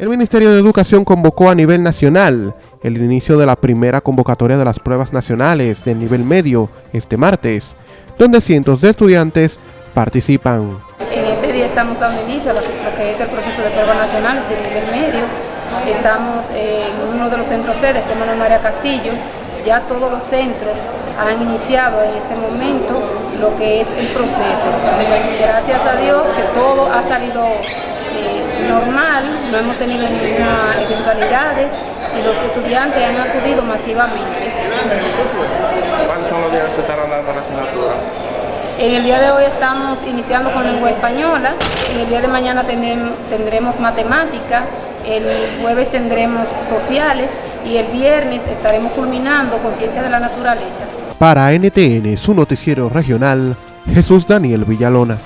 El Ministerio de Educación convocó a nivel nacional el inicio de la primera convocatoria de las pruebas nacionales del nivel medio este martes, donde cientos de estudiantes participan. En este día estamos dando inicio a lo que es el proceso de pruebas nacionales del nivel medio. Estamos en uno de los centros sedes, de Manuel María Castillo. Ya todos los centros han iniciado en este momento lo que es el proceso. Gracias a Dios que todo ha salido normal, no hemos tenido ninguna eventualidades y los estudiantes han acudido masivamente. ¿Cuántos son los días que estarán dando la asignatura? En el día de hoy estamos iniciando con lengua española, en el día de mañana tendremos matemática, el jueves tendremos sociales y el viernes estaremos culminando con ciencia de la naturaleza. Para NTN, su noticiero regional, Jesús Daniel Villalona.